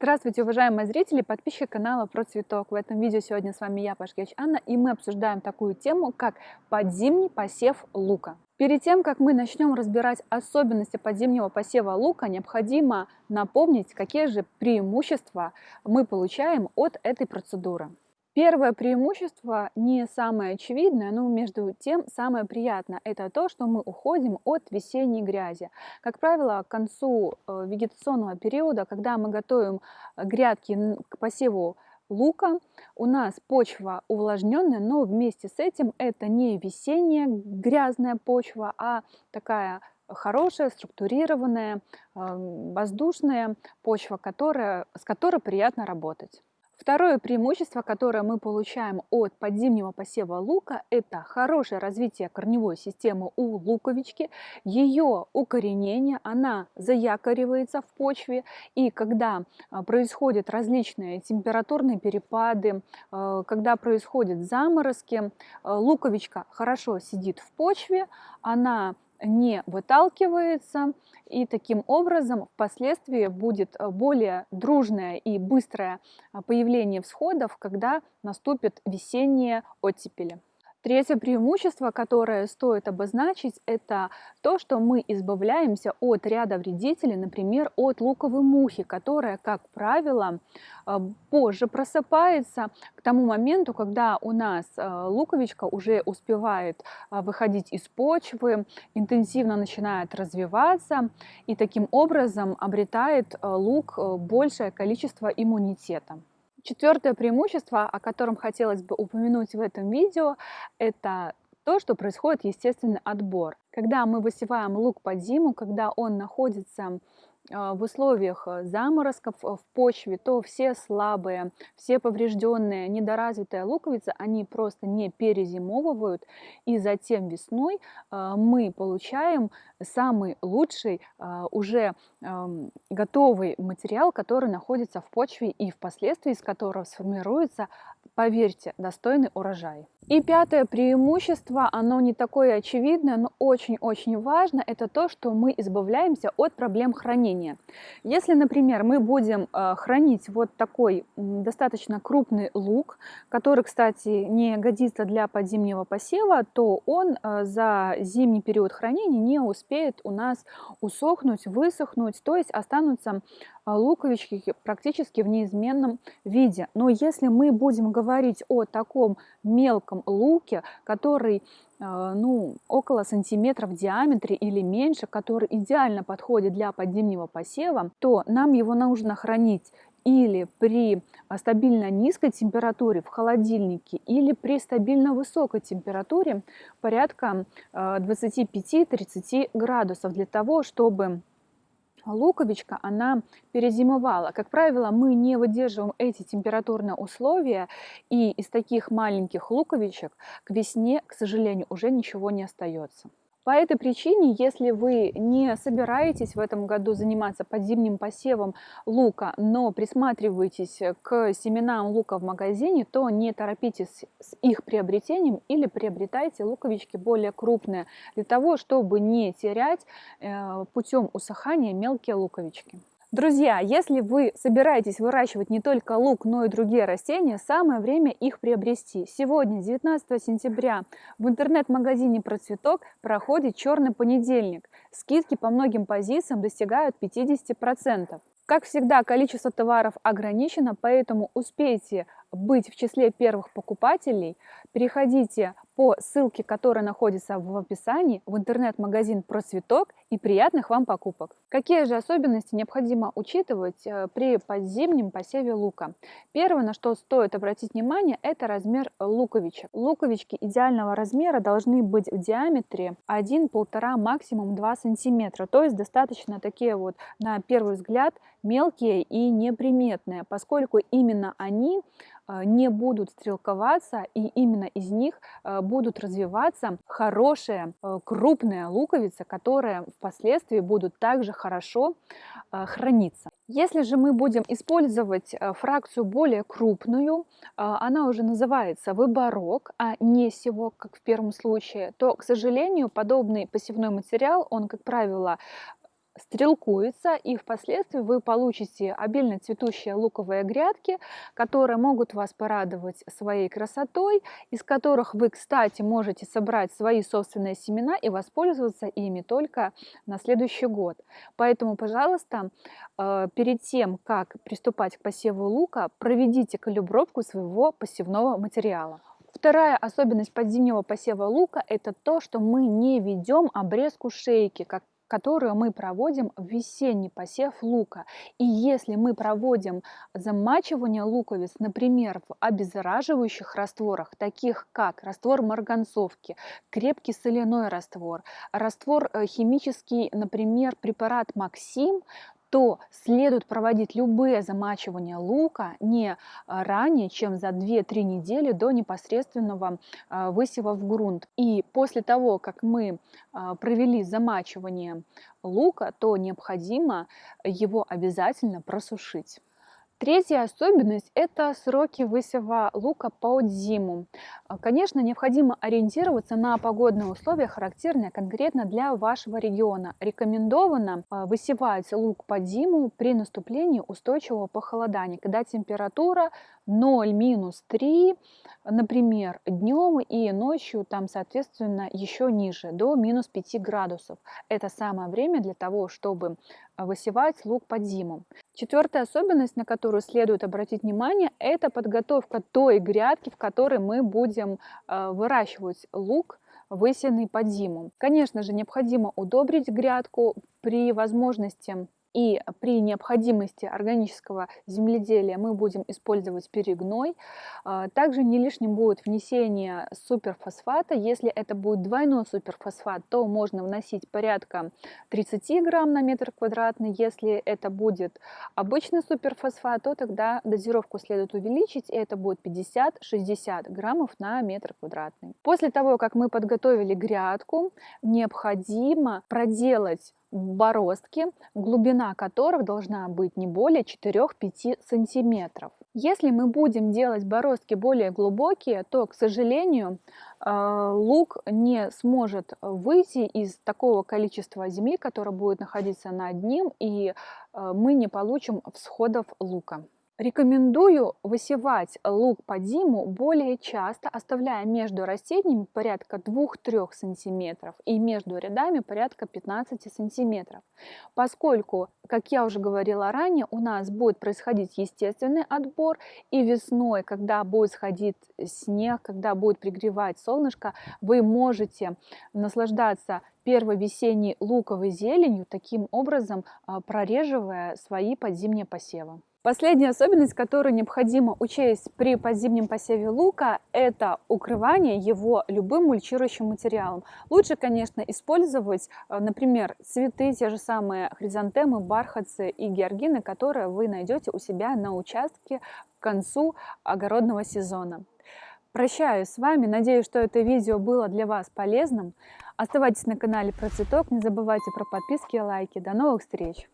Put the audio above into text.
Здравствуйте, уважаемые зрители, подписчики канала про цветок. В этом видео сегодня с вами я, Пашкевич Анна, и мы обсуждаем такую тему, как подзимний посев лука. Перед тем, как мы начнем разбирать особенности подзимнего посева лука, необходимо напомнить, какие же преимущества мы получаем от этой процедуры. Первое преимущество не самое очевидное, но между тем самое приятное. Это то, что мы уходим от весенней грязи. Как правило, к концу э, вегетационного периода, когда мы готовим грядки к посеву лука, у нас почва увлажненная, но вместе с этим это не весенняя грязная почва, а такая хорошая, структурированная, э, воздушная почва, которая, с которой приятно работать. Второе преимущество, которое мы получаем от подзимнего посева лука, это хорошее развитие корневой системы у луковички, ее укоренение, она заякоривается в почве, и когда а, происходят различные температурные перепады, а, когда происходят заморозки, а, луковичка хорошо сидит в почве, она не выталкивается, и таким образом впоследствии будет э, более дружное и быстрое э, появление всходов, когда наступят весенние оттепели. Третье преимущество, которое стоит обозначить, это то, что мы избавляемся от ряда вредителей, например, от луковой мухи, которая, как правило, э, позже просыпается к тому моменту, когда у нас э, луковичка уже успевает э, выходить из почвы, интенсивно начинает развиваться и таким образом обретает лук большее количество иммунитета. Четвертое преимущество, о котором хотелось бы упомянуть в этом видео, это то, что происходит естественный отбор. Когда мы высеваем лук под зиму, когда он находится в условиях э, заморозков э, в почве, то все слабые, все поврежденные, недоразвитые луковицы, они просто не перезимовывают, и затем весной а, мы получаем самый лучший, а, уже готовый материал, который находится в почве и впоследствии из которого сформируется, поверьте, достойный урожай. И пятое преимущество, оно не такое очевидное, но очень-очень важно, это то, что мы избавляемся от проблем хранения. Если, например, мы будем э, хранить вот такой достаточно крупный лук, который, кстати, не годится для подзимнего посева, то он э, за зимний период хранения не успеет у нас усохнуть, высохнуть, то есть останутся луковички практически в неизменном виде. Но если мы будем говорить о таком мелком луке, который э, ну, около сантиметра в диаметре или меньше, который идеально подходит для подзимнего посева, то нам его нужно хранить или при стабильно низкой температуре в холодильнике, или при стабильно высокой температуре порядка 25-30 э, градусов для того, чтобы луковичка, она перезимовала. Как правило, мы не выдерживаем эти температурные условия, и из таких маленьких луковичек к весне, к сожалению, уже ничего не остается. По этой причине, если вы не собираетесь в этом году заниматься подзимним посевом лука, но присматриваетесь к семенам лука в магазине, то не торопитесь с их приобретением или приобретайте луковички более крупные, для того, чтобы не терять э, путем усыхания мелкие луковички. Друзья, если вы собираетесь выращивать не только лук, но и другие растения, самое время их приобрести. Сегодня, 19 сентября, в интернет-магазине «Процветок» проходит черный понедельник. Скидки по многим позициям достигают 50%. Как всегда, количество товаров ограничено, поэтому успейте быть в числе первых покупателей, переходите по ссылке, которая находится в описании, в интернет-магазин про цветок и приятных вам покупок. Какие же особенности необходимо учитывать э, при подзимнем посеве лука? Первое, на что стоит обратить внимание, это размер луковичек. Луковички идеального размера должны быть в диаметре 1-1,5, максимум 2 сантиметра. То есть достаточно такие вот, на первый взгляд, мелкие и неприметные, поскольку именно они не будут стрелковаться, и именно из них э, будут развиваться хорошие э, крупные луковицы, которые впоследствии будут также хорошо э, храниться. Если же мы будем использовать э, фракцию более крупную, она уже называется выборок, а не севок, как в первом случае, то, к сожалению, подобный посевной материал, он, как правило, стрелкуется, и впоследствии вы получите обильно цветущие луковые грядки, которые могут вас порадовать своей красотой, из которых вы, кстати, можете собрать свои собственные семена и воспользоваться ими только на следующий год. Поэтому, пожалуйста, э, перед тем, как приступать к посеву лука, проведите калибровку своего посевного материала. Вторая особенность подзимнего посева лука – это то, что мы не ведем обрезку шейки, как которую мы проводим в весенний посев лука. И если мы проводим замачивание луковиц, например, в обеззараживающих растворах, таких как раствор марганцовки, крепкий соляной раствор, раствор э, химический, например, препарат Максим, то следует проводить любые замачивания лука не а, ранее, чем за 2-3 недели до непосредственного а, высева в грунт. И после того, как мы а, провели замачивание лука, то необходимо его обязательно просушить. Третья особенность – это сроки высева лука под зиму. А, конечно, необходимо ориентироваться на погодные условия, характерные конкретно для вашего региона. Рекомендовано а, высевать лук под зиму при наступлении устойчивого похолодания, когда температура 0-3, например, днем и ночью там, соответственно, еще ниже, до минус 5 градусов. Это самое время для того, чтобы высевать лук под зиму. Четвертая особенность, на которую следует обратить внимание, это подготовка той грядки, в которой мы будем э, выращивать лук, высеянный под зиму. Конечно же, необходимо удобрить грядку при возможности и при необходимости органического земледелия мы будем использовать перегной. А, также не лишним будет внесение суперфосфата. Если это будет двойной суперфосфат, то можно вносить порядка 30 грамм на метр квадратный. Если это будет обычный суперфосфат, то тогда дозировку следует увеличить, и это будет 50-60 граммов на метр квадратный. После того, как мы подготовили грядку, необходимо проделать бороздки, глубина которых должна быть не более 4-5 сантиметров. Если мы будем делать бороздки более глубокие, то, к сожалению, э, лук не сможет выйти из такого количества земли, которое будет находиться над ним, и э, мы не получим всходов лука. Рекомендую высевать лук под зиму более часто, оставляя между растениями порядка 2-3 см и между рядами порядка 15 см, поскольку, как я уже говорила ранее, у нас будет происходить естественный отбор, и весной, когда будет сходить снег, когда будет пригревать солнышко, вы можете наслаждаться первой весенней луковой зеленью, таким образом а, прореживая свои подзимние посевы. Последняя особенность, которую необходимо учесть при подзимнем посеве лука, это укрывание его любым мульчирующим материалом. Лучше, конечно, использовать, э, например, цветы, те же самые хризантемы, бархатцы и георгины, которые вы найдете у себя на участке к концу огородного сезона. Прощаюсь с вами, надеюсь, что это видео было для вас полезным. Оставайтесь на канале Про Цветок, не забывайте про подписки и лайки. До новых встреч!